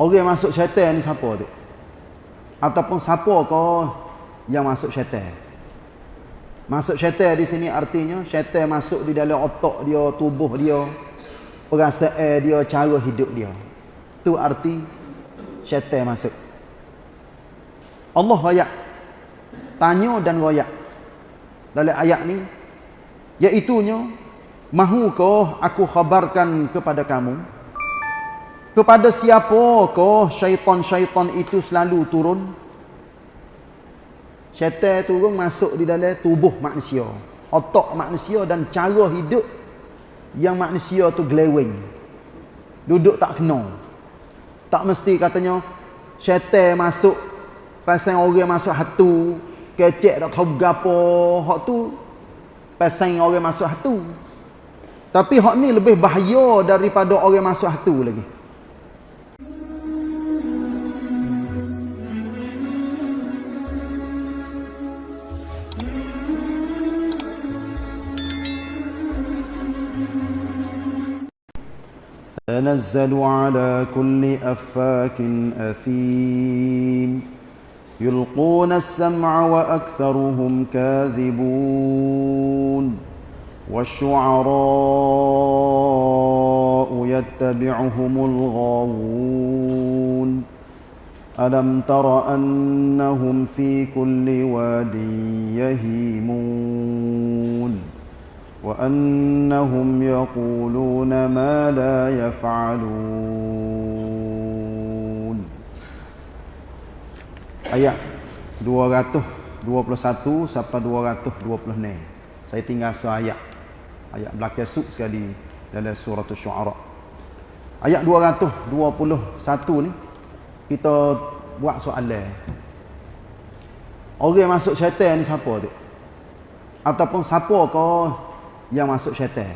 Orang masuk syaitan ni siapa tu? Ataupun siapa kau yang masuk syaitan? Masuk syaitan di sini artinya syaitan masuk di dalam otak dia, tubuh dia, perasaan dia, cara hidup dia. Tu arti syaitan masuk. Allah royak. Tanya dan royak. Dalam ayat ni iaitunya mahukah aku khabarkan kepada kamu kepada siapakah syaitan-syaitan itu selalu turun? Syaitan turun masuk di dalam tubuh manusia. Otak manusia dan cara hidup yang manusia tu geleweng. Duduk tak kena. Tak mesti katanya syaitan masuk pasang orang masuk hatu, kecek tak tahu gapo, hak tu pasang orang masuk hatu. Tapi hak ni lebih bahaya daripada orang masuk hatu lagi. تنزل على كل أفاك أثيم. يلقون السمع وأكثرهم كاذبون. والشعراء يتبعهم الغاوون. ألم تر أنهم في كل واد يهيمون. وأنهم يقولون ما لا يفعلون Ayat 221 sampai 226 Saya tinggal seayat Ayat belakang sub sekali dalam surah Syu'ara Ayat 221 ni Kita buat soalan Orang masuk syaitan ni siapa tu? Ataupun siapa kau yang masuk syaitan.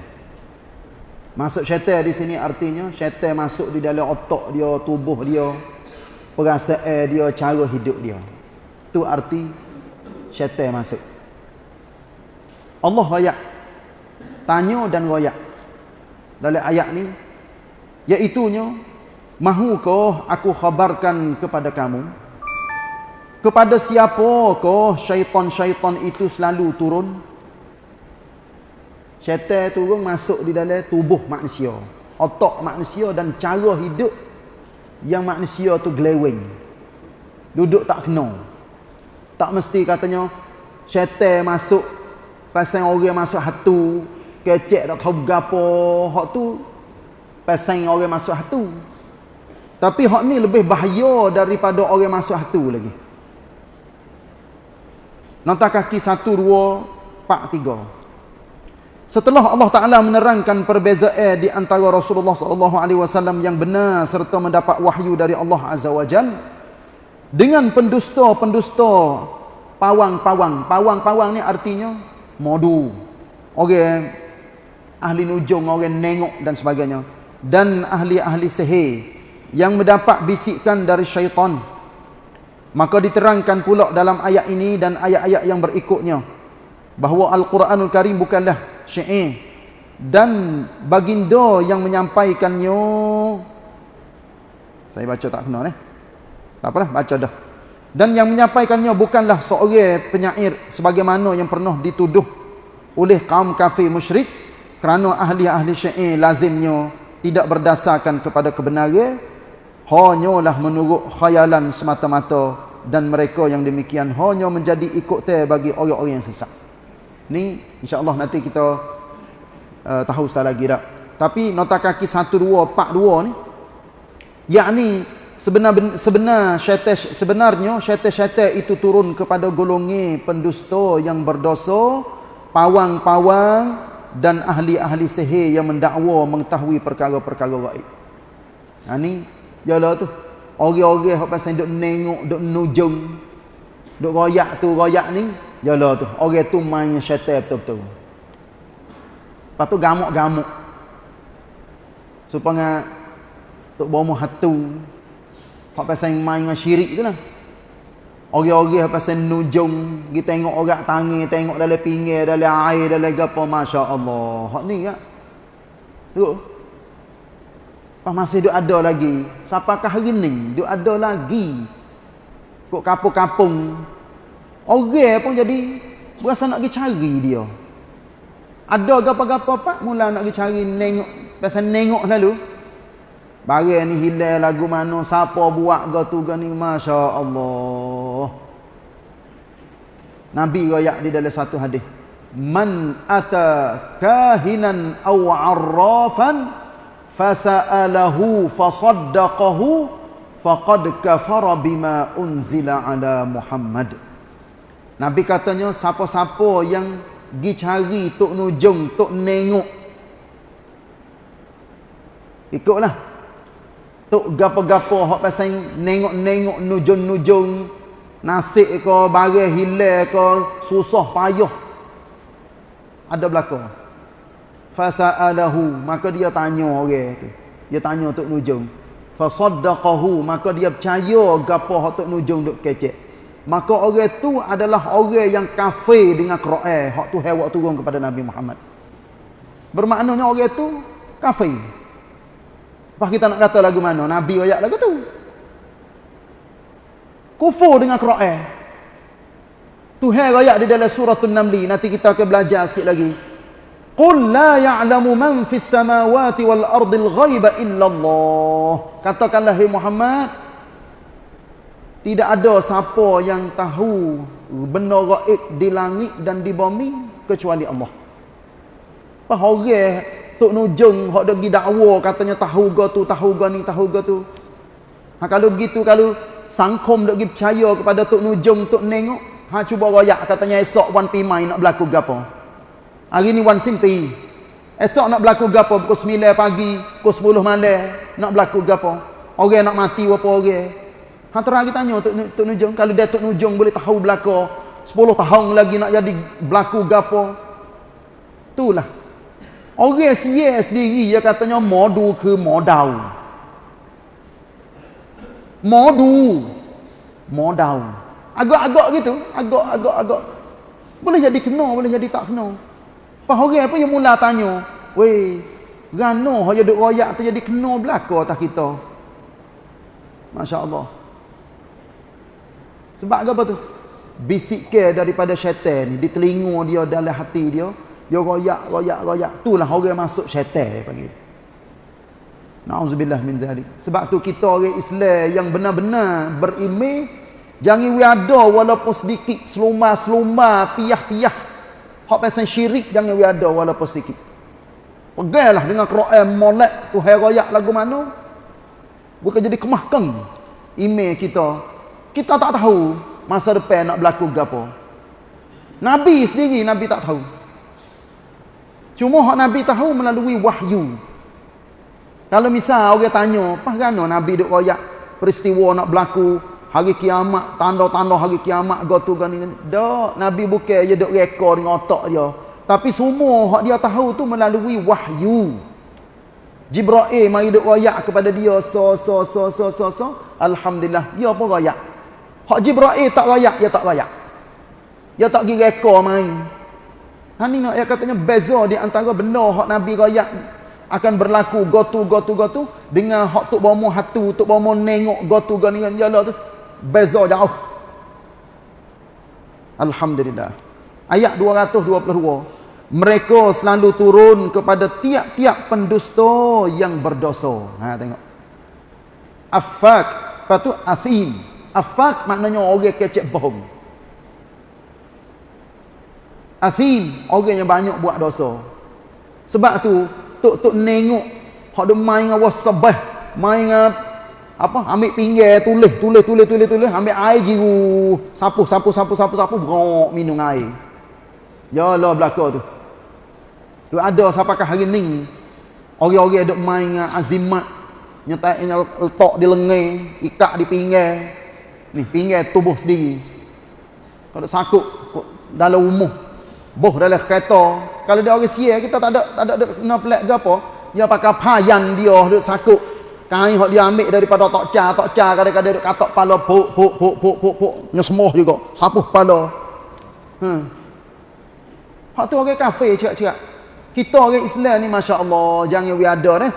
Masuk syaitan di sini artinya syaitan masuk di dalam otak dia, tubuh dia, perasaan dia, cara hidup dia. Tu arti syaitan masuk. Allah royak. Tanya dan royak. Dalam ayat ni iaitunya mahukah aku khabarkan kepada kamu kepada siapakah syaitan-syaitan itu selalu turun Syaitan turun masuk di dalam tubuh manusia. Otak manusia dan cara hidup yang manusia tu geleweng. Duduk tak kena. Tak mesti katanya syaitan masuk pasang orang masuk hatu, kecek tak tahu gapo, hak tu pasang orang masuk hatu. Tapi hak ni lebih bahaya daripada orang masuk hatu lagi. Nota kaki 1 2 4 3. Setelah Allah Taala menerangkan perbezaan di antara Rasulullah sallallahu alaihi wasallam yang benar serta mendapat wahyu dari Allah Azza wa Jal dengan pendusta-pendusta pawang-pawang. Pawang-pawang ni artinya modu. Orang ahli nujung, orang nengok dan sebagainya. Dan ahli-ahli sihir yang mendapat bisikan dari syaitan. Maka diterangkan pula dalam ayat ini dan ayat-ayat yang berikutnya bahawa Al-Quranul Karim bukanlah syair dan baginda yang menyampaikannya saya baca tak kena eh? Tak apalah baca dah. Dan yang menyampaikannya bukanlah seorang penyair sebagaimana yang pernah dituduh oleh kaum kafir musyrik kerana ahli-ahli syair lazimnya tidak berdasarkan kepada kebenaran hanyalah menurut khayalan semata-mata dan mereka yang demikian hanya menjadi ikut bagi orang-orang yang sesat Ni insya-Allah nanti kita uh, tahu sekali lagi dah. Tapi nota kaki 1242 ni yakni sebenar sebenar syaitan sebenarnya syaitan-syaitan itu turun kepada golongan pendusta yang berdosa, pawang-pawang dan ahli-ahli sihir yang mendakwa mengetahui perkara-perkara gaib. Ha ni jalah tu. Orang-orang hok pasal duk nengok, duk nujung, duk royak tu, royak ni, Yalah tu, orang tu main syaitan betul-betul. Lepas tu gamuk-gamuk. Supaya tok bomo hatu. Hak pasal main dengan syirik tu lah. Orang-orang pasal nujung, kita tengok orang tangi, tengok dalam pinggir, dalam air, dalam apa, Masya Allah. Hak ni kan? Tu. Pas masih duk ada lagi. Siapakah hari ni? Duk ada lagi. Kok kampung-kampung. Orang pun jadi berasa nak pergi cari dia. Ada gapa-gapa pak mula nak pergi cari nengok. Pasal nengok lalu. Barang ni hilang lagu mana. Siapa buat ke tu ni. Masya Allah. Nabi rayak di dalam satu hadis. Man ata kahinan aw arrafan fasa'alahu fasaddaqahu faqad kafara bima unzila ala Muhammad Nabi katanya siapa-siapa yang pergi cari tok nujung tok nengok ikutlah. Tok gapo-gapo hak pasal nengok-nengok nujung-nujung nasib ke barang hilang ke susah payah ada belakang. Fasa'alahu maka dia tanya orang tu. Dia tanya tok nujung. Fasaddaqahu maka dia percaya gapo hak tok nujung duk kecek maka orang tu adalah orang yang kafir dengan Quran. Hak tu hewak turun kepada Nabi Muhammad. Bermaknanya orang tu kafir. Apa kita nak kata lagu mana? Nabi ayat lagu tu. Kufur dengan Quran. Tuhan ayat di dalam surah An-Naml nanti kita akan belajar sikit lagi. Qul la ya'lamu man fis samawati wal ardil ghaiba illa Allah. Katakanlah hai Muhammad tidak ada siapa yang tahu benda gaib di langit dan di bumi kecuali Allah. Apa orang tok nujung hok degi dakwa katanya tahu ga tu tahu ga ni tahu ga tu. Ha kalau gitu kalau sangkom dok percaya kepada tok nujung tok nengok ha cuba royak katanya esok wan pimai nak berlaku gapo. Hari ni wan simpi. Esok nak berlaku gapo pukul 9 pagi, pukul 10 malam nak berlaku gapo? Orang nak mati apa orang? Ha terang kita tanya Tok Tok Nujung kalau dia Tok Nujung boleh tahu berlaku 10 tahun lagi nak jadi berlaku gapo? Itulah. Orang sia sendiri dia katanya modu ke modal. Modu. Modal. Agak-agak gitu, agak-agak agak. Boleh jadi kena, boleh jadi tak kena. Pas orang apa yang mula tanya, "Weh, gano hanya duk royak tu jadi kena belaka atas kita?" Masya-Allah. Sebab apa tu? Bisikkan daripada syaitan di telinga dia dalam hati dia, dia royak, royak, royak. Itulah orang masuk syaitan panggil. Nauzubillah min zalik. Sebab tu kita orang Islam yang benar-benar beriman jangan we ada walaupun sedikit seluma-seluma piah-piah Hak pasal syirik jangan we ada walaupun sikit. Pegailah dengan Quran molek tu hai royak lagu mana. Bukan jadi kemahkan email kita. Kita tak tahu masa depan nak berlaku gapo. Nabi sendiri Nabi tak tahu. Cuma hak Nabi tahu melalui wahyu. Kalau misal orang tanya, "Apa gano Nabi duk royak peristiwa nak berlaku hari kiamat tanda-tanda hari kiamat gotu gani dak nabi bukan dia duk rekod dengan otak dia tapi semua hak dia tahu tu melalui wahyu Jibril mari duk royak kepada dia so so so so so so alhamdulillah dia pun royak hak Jibril tak royak dia tak royak dia tak pergi rekod main. Ha ni nak dia katanya beza di antara benda hak nabi royak akan berlaku. Gotu gotu gotu. Dengan hak tok bomo hatu tok bomo nengok gotu gani kan jala tu beza jauh. Alhamdulillah. Ayat 222 mereka selalu turun kepada tiap-tiap pendusta yang berdosa. Ha tengok. Afak patu athim afak maknanya orang kecek bohong. Athim orang yang banyak buat dosa. Sebab tu tok-tok nengok hak dia main dengan wasabah main dengan apa ambil pinggir tulis tulis tulis tulis tulis ambil air jiru. Sapu sapu sapu sapu sapu berok minum air. Ya Allah belaka tu. Tu ada siapakah hari ni orang-orang duk main dengan azimat nyetak letak di lengan ikat di pinggir ni pinggir tubuh sendiri kalau sakut dalam umuh boh dalam kereta kalau dia orang sia kita tak ada tak ada kena pelik ke apa dia pakai payan dia duk sakut Kain hok dia ambil daripada tok ca, tok ca kadang-kadang duk katok kepala puk puk puk puk puk puk nyesemoh juga, sapuh kepala. Hmm. Hak tu orang kafir cakap-cakap. Kita orang Islam ni masya-Allah jangan we ada eh.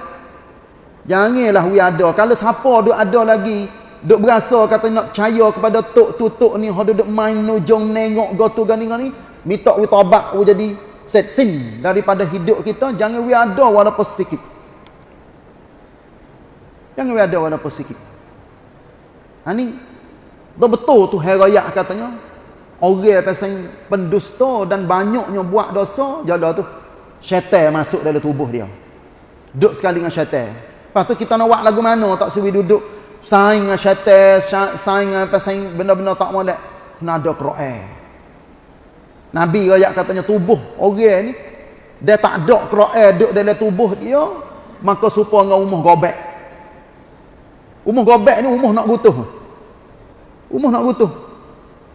Janganlah we ada. Kalau siapa duk ada lagi, duk berasa kata nak percaya kepada tok tutuk ni, hok duk main nujung nengok gotu gani gani, minta we tobat we jadi set sin daripada hidup kita, jangan we ada walaupun sedikit. Jangan we ada walaupun sedikit. Ha ni betul tu hari raya katanya. Orang pasal pendusta dan banyaknya buat dosa, jada tu syaitan masuk dalam tubuh dia. Duduk sekali dengan syaitan. Lepas tu kita nak buat lagu mana tak suwi duduk saing dengan syaitan, saing dengan pasal benda-benda tak molek. Kena ada Quran. Nabi rakyat katanya tubuh orang ni dia tak ada Quran duduk dalam tubuh dia, maka serupa dengan umur gobek. Umur gobek ni umur nak gutuh. Umur nak gutuh.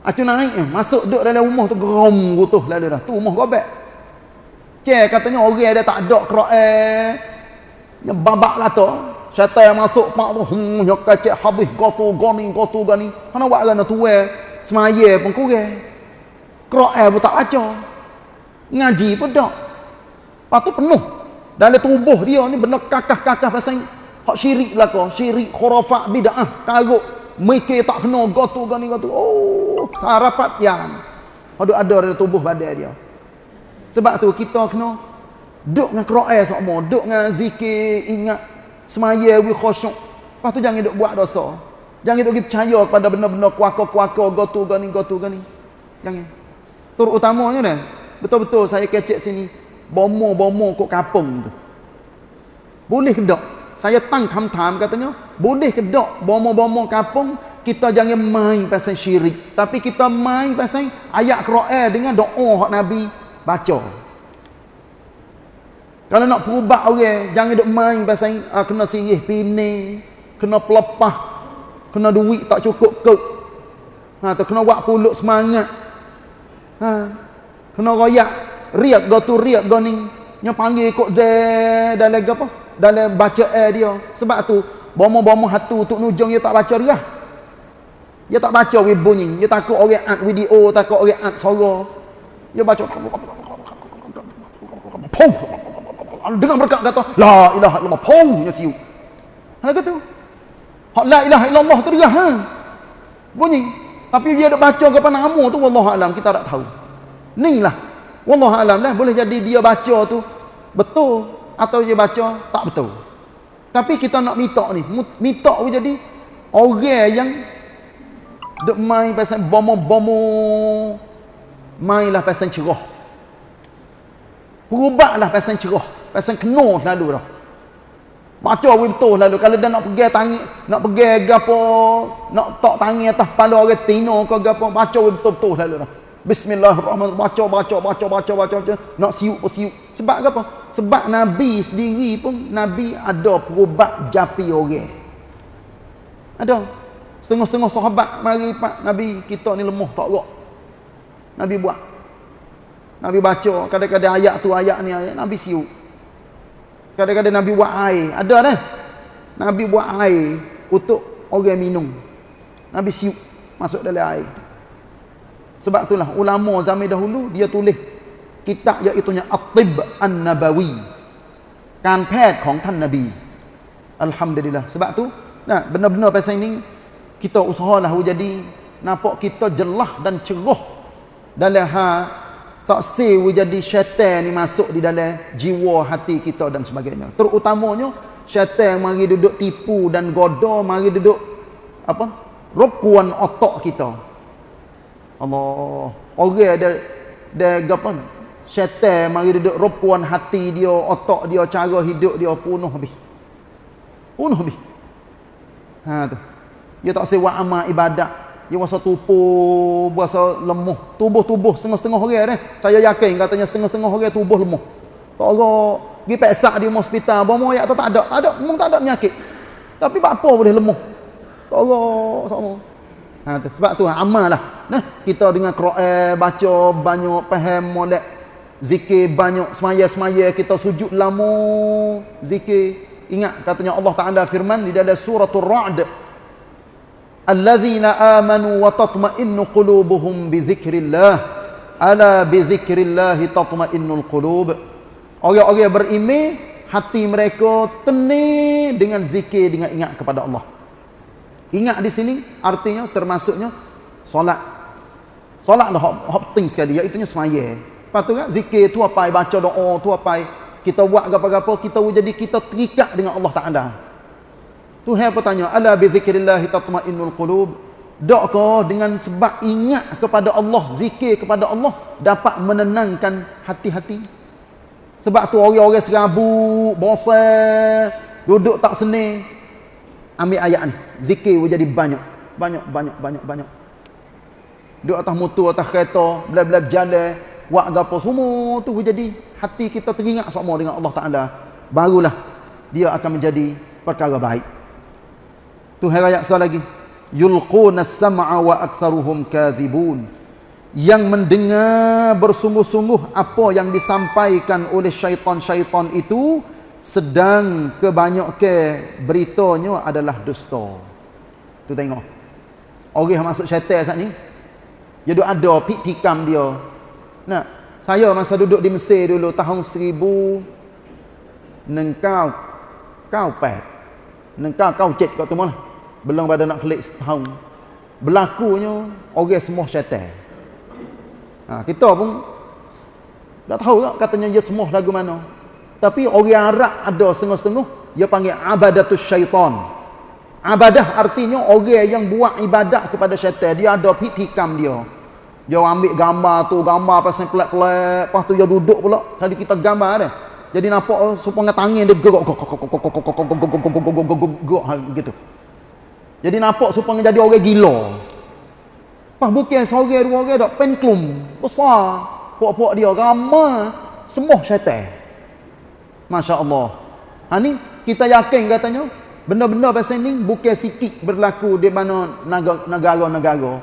Acu naik masuk duduk dalam rumah tu geram gutuh lalu dah. Tu rumah gobek. Cek katanya orang dia tak ada Quran. Yang babak lah tu. Syaitan yang masuk pak tu hmm yang kacik habis gotu goni gotu gani. Mana buat kan tu eh semaya pun kurang. Quran pun tak baca. Ngaji pun tak. Lepas tu penuh. Dalam tubuh dia ni benda kakah-kakah pasal hak syirik kau. Syirik, khurafat, bid'ah, karuk. Mikir tak kena gotu gani gotu. Oh, sarapat yang ada ada dalam tubuh badan dia. Sebab tu kita kena duk dengan Quran semua, duk dengan zikir, ingat semaya we khusyuk. Lepas tu jangan duk buat dosa. Jangan duk percaya kepada benda-benda kuaka-kuaka gotu gani gotu gani. Jangan. Terutamanya dah. Betul-betul saya kecek sini bomo-bomo kok kampung tu. Boleh ke tak? Saya tang tham-tham katanya, boleh ke tak bomo-bomo kampung kita jangan main pasal syirik, tapi kita main pasal ayat Quran dengan doa hak Nabi baca. Kalau nak perubat orang, jangan duk main pasal uh, kena sirih pini, kena pelepah, kena duit tak cukup ke. Ha, tu kena buat puluk semangat. Ha, kena royak, riak go tu riak go ni. Nya panggil ikut dia dalam apa? dalam baca air dia. Sebab tu, bomo-bomo hatu untuk nujung dia tak baca dia. Dia tak baca we bunyi. Dia takut orang ad video, takut orang ad suara. Dia baca. Dengar berkat kata, La ilaha illallah. Pong. Dia siu. Mana kata? Hak la ilaha illallah tu dia. Ha? Bunyi. Tapi dia ada baca ke nama tu, Wallahualam. Kita tak tahu. Ni lah. Wallahualam lah. Boleh jadi dia baca tu. Betul atau dia baca tak betul. Tapi kita nak minta ni, minta pun jadi orang yang duk main pasal bomo-bomo mainlah pasal cerah. Perubatlah pasal cerah, pasal kena lalu dah. Baca betul lalu kalau dia nak pergi tangi, nak pergi gapo, nak tak tangi atas kepala orang tino ke gapo, baca betul-betul lalu dah. Bismillahirrahmanirrahim. Baca, baca, baca, baca, baca, baca. Nak siuk pun siuk. Sebab apa? Sebab Nabi sendiri pun, Nabi ada perubat japi orang. Ada. Setengah-setengah sahabat mari pak Nabi kita ni lemah tak gerak. Nabi buat. Nabi baca kadang-kadang ayat tu ayat ni ayat Nabi siuk Kadang-kadang Nabi buat air. Ada dah. Nabi buat air untuk orang minum. Nabi siuk masuk dalam air. Sebab itulah ulama zaman dahulu dia tulis kitab iaitu At-Tib An-Nabawi. Kan petของท่าน Nabi. Alhamdulillah. Sebab tu nah benar-benar pasal ini kita usahalah jadi nampak kita jelas dan cerah dalam ha tak si jadi syaitan ni masuk di dalam jiwa hati kita dan sebagainya. Terutamanya syaitan mari duduk tipu dan goda mari duduk apa? Rokuan otak kita. Allah. Orang ada ada apa? Syaitan mari duduk ropuan hati dia, otak dia, cara hidup dia penuh habis. Penuh habis. Ha tu. Dia tak sewa amal ibadat. Dia rasa tubuh, rasa lemah. Tubuh-tubuh setengah-setengah orang dah. Saya yakin katanya setengah-setengah orang tubuh lemah. Tak ada pergi peksa di hospital, bomo ayat tak ada. Tak ada, memang tak ada penyakit. Tapi apa boleh lemah? Tak ada sama. Ha, tu. Sebab tu amal lah. Nah, kita dengan Quran baca banyak faham molek zikir banyak semaya-semaya kita sujud lama zikir. Ingat katanya Allah Taala firman di dalam suratul Ra'd Wa tatma'innu qulubuhum bi dzikrillah ala bi dzikrillah tatma'innul qulub. Orang-orang beriman hati mereka tenang dengan zikir dengan ingat kepada Allah. Ingat di sini artinya termasuknya solat. Solat hot, hot penting sekali iaitu semaya. Lepas tu kan zikir tu apa baca doa tu apa kita buat apa-apa kita jadi kita terikat dengan Allah Taala. Tuhan bertanya, "Ala bi zikrillah tatma'innul qulub?" Dokkah dengan sebab ingat kepada Allah, zikir kepada Allah dapat menenangkan hati-hati? Sebab tu orang-orang serabut, bosan, duduk tak seni. Ambil ayat ni. Zikir pun jadi banyak. Banyak, banyak, banyak, banyak. Duduk atas motor, atas kereta, bela-bela jalan, buat apa semua tu pun jadi hati kita teringat sama dengan Allah Ta'ala. Barulah dia akan menjadi perkara baik. Tu hari ayat lagi. Yulquna sam'a wa aktharuhum kadhibun yang mendengar bersungguh-sungguh apa yang disampaikan oleh syaitan-syaitan itu sedang kebanyakan beritanya adalah dusta. Tu tengok. Orang yang masuk syaitan saat ni dia duk ada pikam dia. Nah, saya masa duduk di Mesir dulu tahun 1000 nengkau kau pet. Nengkau kau cek kat tu mana? Belum pada nak klik setahun. Berlakunya orang semua syaitan. Ha, kita pun tak tahu tak katanya dia semua lagu mana. Tapi orang Arab ada setengah-setengah dia panggil abadatus syaitan. Abadah artinya orang yang buat ibadat kepada syaitan. Dia ada pitikam dia. Dia ambil gambar tu, gambar pasal pelat-pelat. Lepas tu dia duduk pula. Kali kita gambar dia. Jadi nampak supaya tangan dia gerak gitu. Jadi nampak supaya jadi orang gila. Pas bukan seorang dua orang dak penklum besar. Puak-puak dia ramai semua syaitan. Masya-Allah. Ha ni kita yakin katanya benda-benda pasal ni bukan sikit berlaku di mana negara-negara.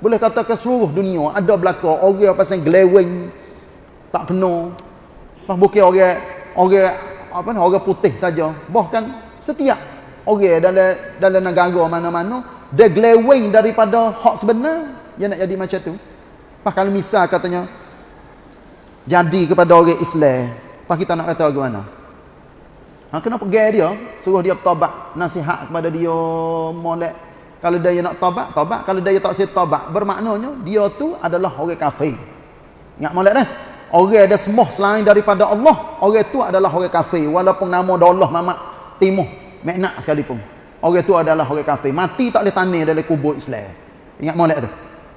Boleh kata ke seluruh dunia ada berlaku orang pasal geleweng tak kena. Pas bukan orang orang apa ni orang putih saja. Bahkan setiap orang dalam dalam negara mana-mana. Dia glowing daripada hak sebenar. Dia nak jadi macam tu. Pas kalau misal katanya jadi kepada orang Islam pas kita nak kata bagaimana? Ha, kena pergi dia. Suruh dia bertobat nasihat kepada dia molek. Kalau dia nak tobat tobat. Kalau dia tak siap tobat bermaknanya dia tu adalah orang kafir. Ingat molek dah? Orang ada semua selain daripada Allah orang tu adalah orang kafir. Walaupun nama Allah mamak timuh meknak sekalipun orang itu adalah orang kafir. Mati tak boleh tanah dalam kubur Islam. Ingat molek tu.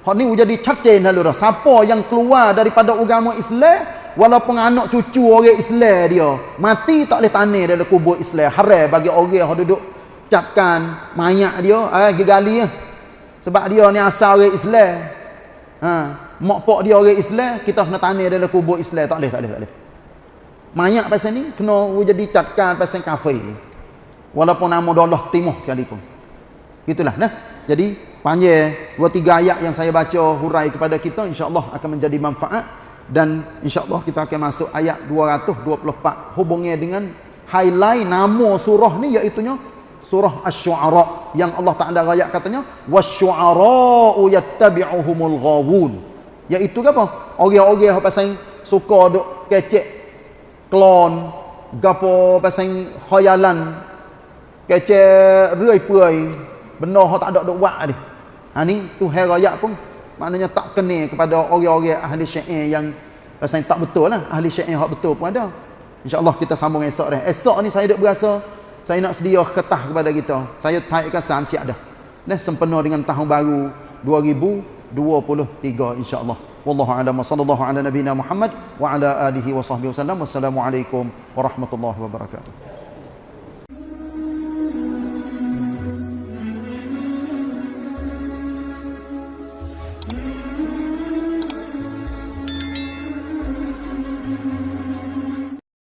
Hak ni jadi cakcin lalu dah siapa yang keluar daripada agama Islam walaupun anak cucu orang Islam dia mati tak boleh tanah dalam kubur Islam. Haram bagi orang yang duduk capkan mayat dia eh gegali ya. sebab dia ni asal orang Islam. Ha mak pak dia orang Islam kita kena tanah dalam kubur Islam. Tak boleh tak boleh tak boleh. Mayat pasal ni kena jadi capkan pasal kafir walaupun nama Allah timuh sekalipun. Itulah nah. Jadi panjang dua tiga ayat yang saya baca hurai kepada kita insyaallah akan menjadi manfaat. Dan insyaallah kita akan masuk ayat 224 hubungnya dengan highlight nama surah ni iaitu surah asy-syu'ara yang Allah Taala ayat katanya wasy-syu'ara'u yattabi'uhumul ghawun. Iaitu apa? Orang-orang yang pasal suka duk kecek klon gapo pasal khayalan kece puai benda hak tak ada dok buat ni. Ha ni tu hari raya pun maknanya tak kena kepada orang-orang ahli syair yang rasanya tak betul lah. Ahli syair hak betul pun ada. Insyaallah kita sambung esok dah. Esok ni saya dok berasa saya nak sedia ketah kepada kita. Saya taikkan san siap dah. Dah sempena dengan tahun baru 2023 insyaallah. Wallahu a'lam sallallahu ala nabiyina muhammad wa ala alihi wa sahbihi wasallam wassalamu alaikum warahmatullahi wabarakatuh